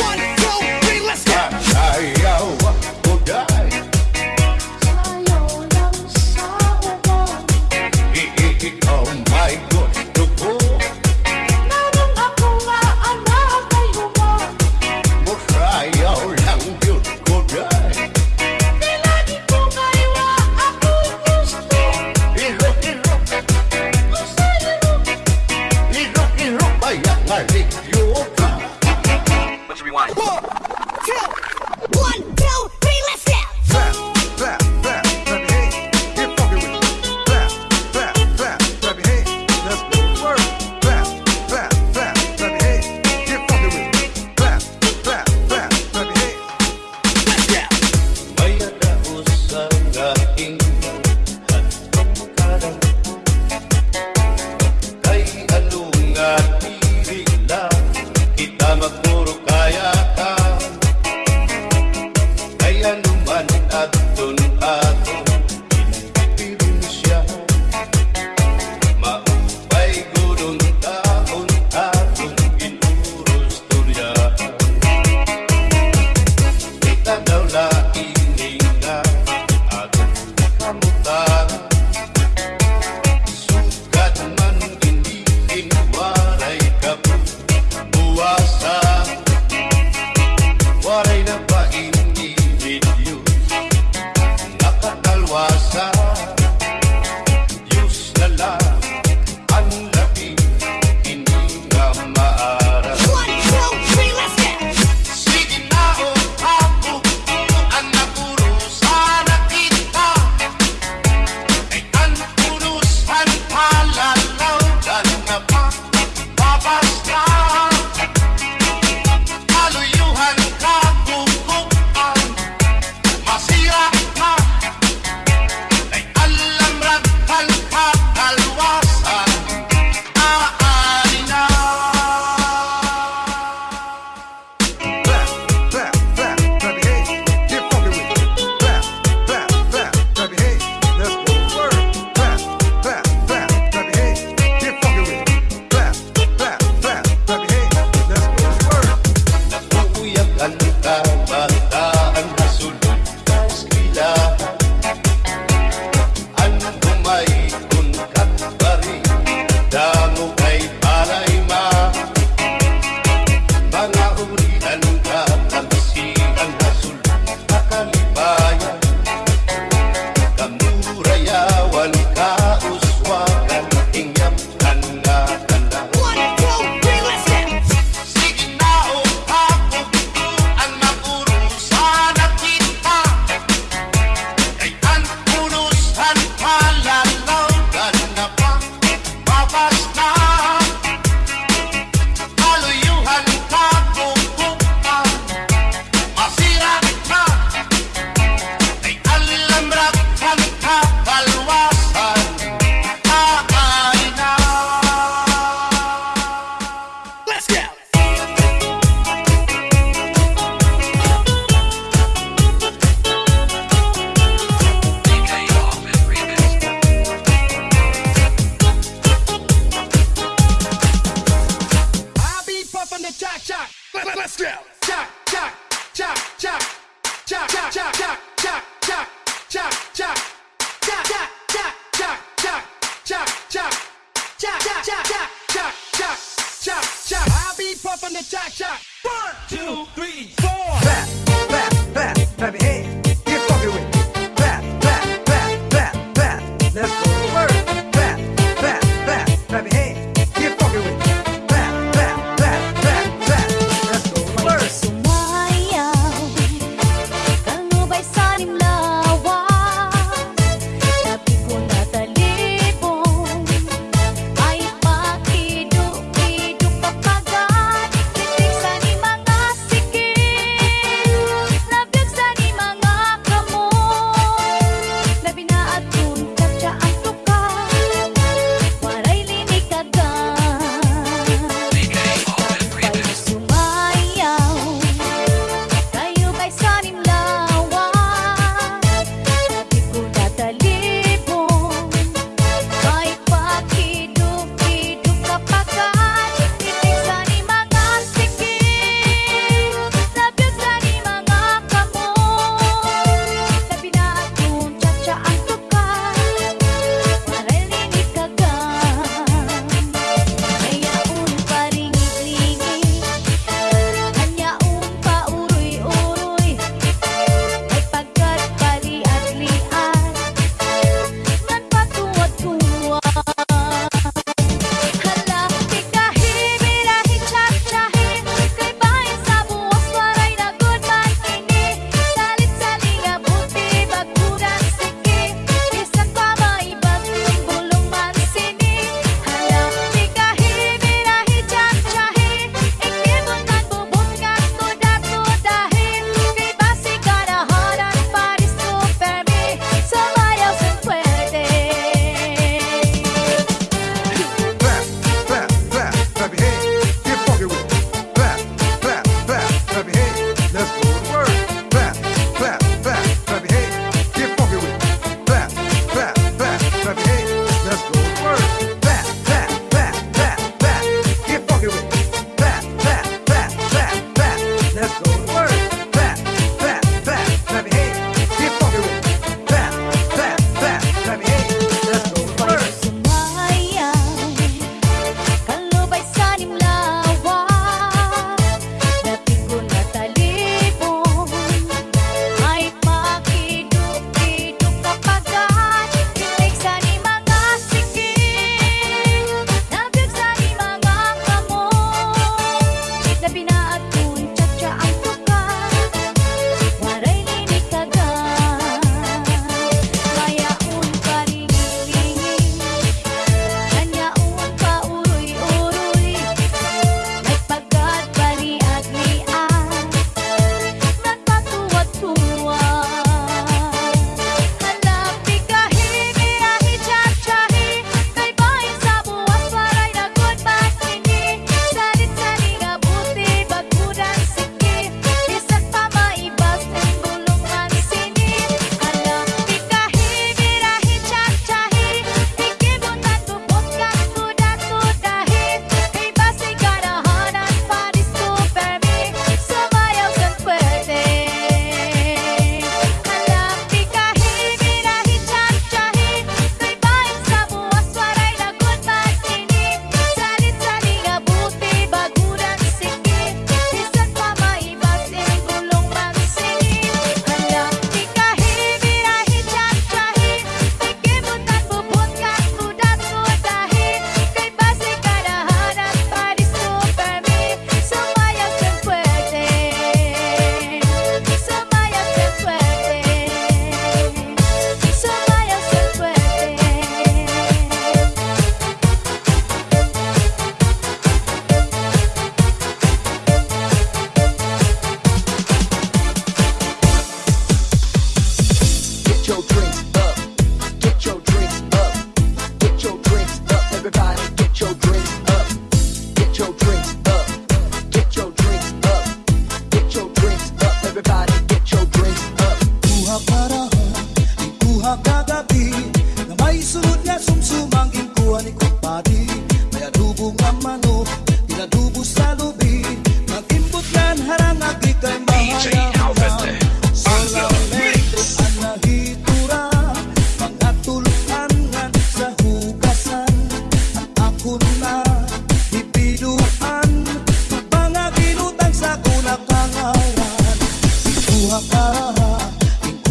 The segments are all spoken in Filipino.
One, two, three, let's go.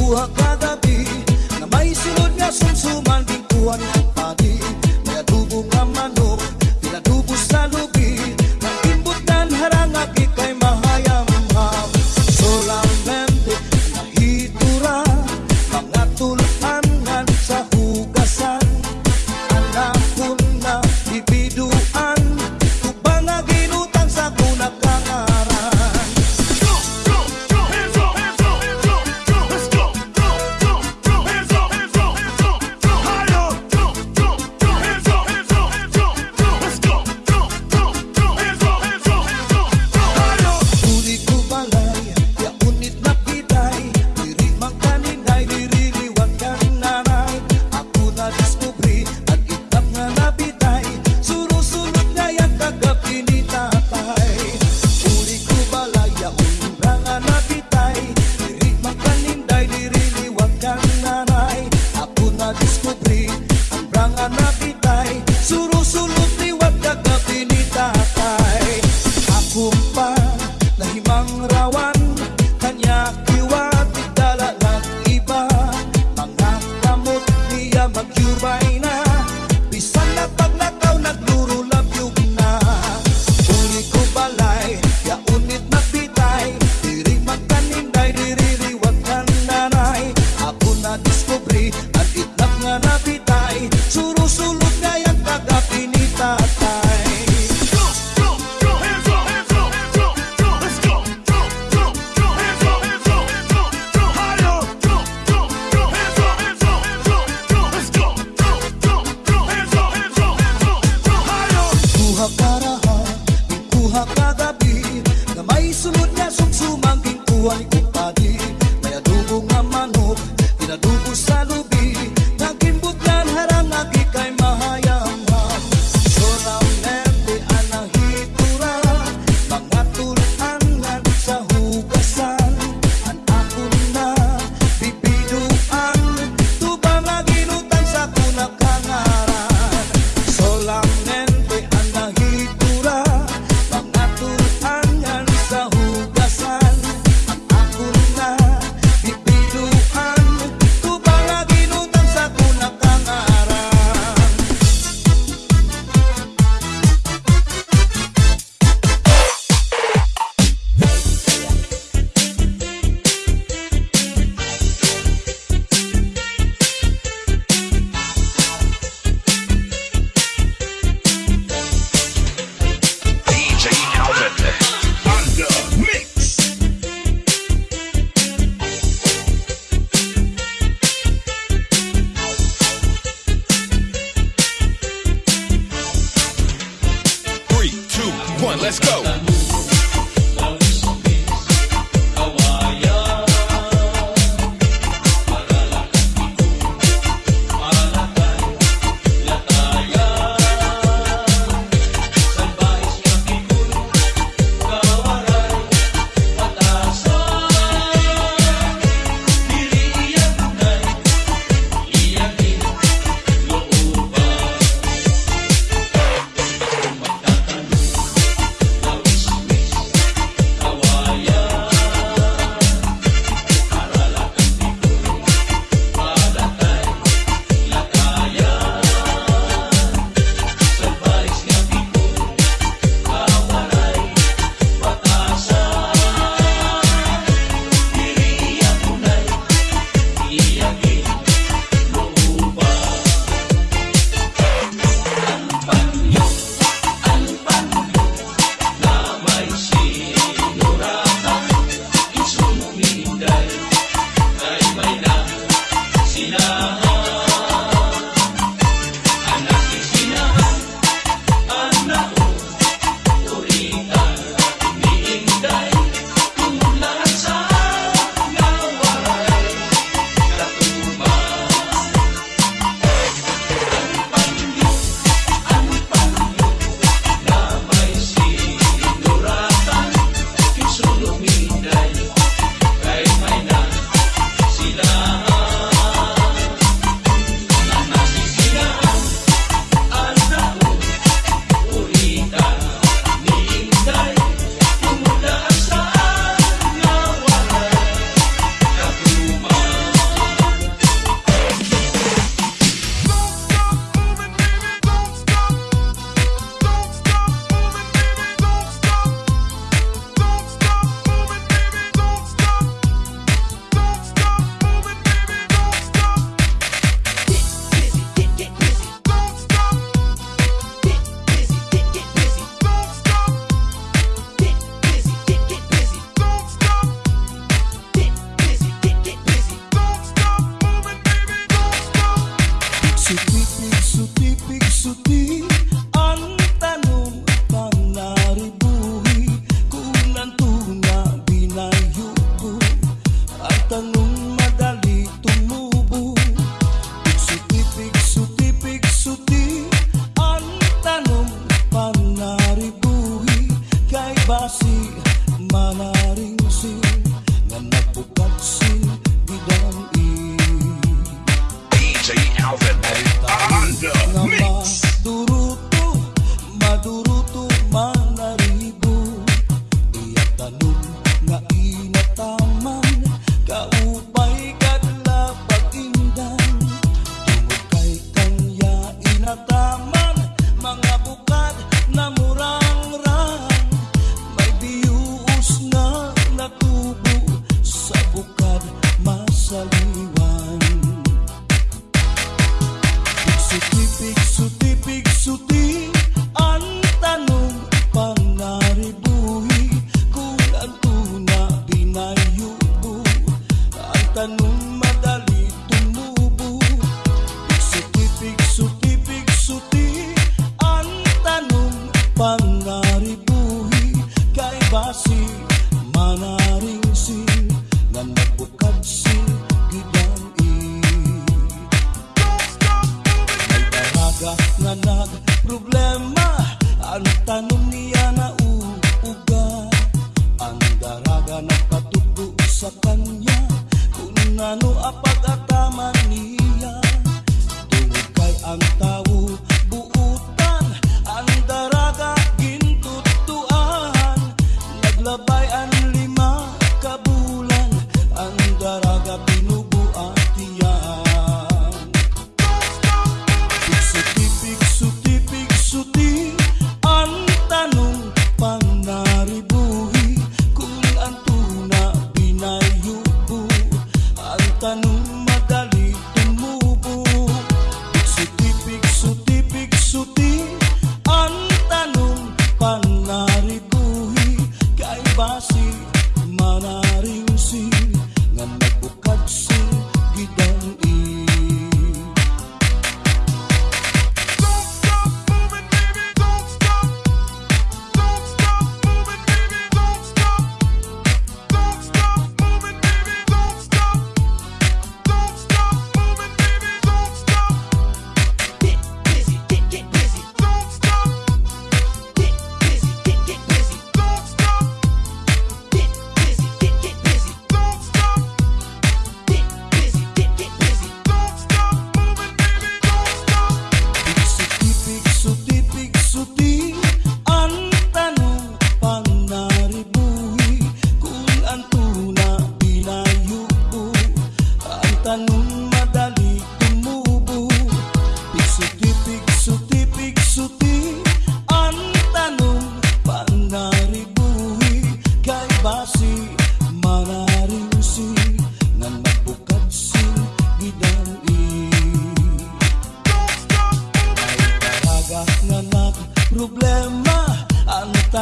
buha kagabi Na may sunod nga sumsuman Bingkuhan like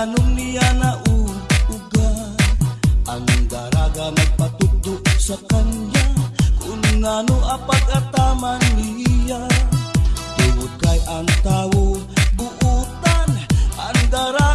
Ganong niya nauuga Ang daraga magpatugdo sa kanya. Kung ano apag ataman niya. Tuwod kay ang tao buutan. Ang daraga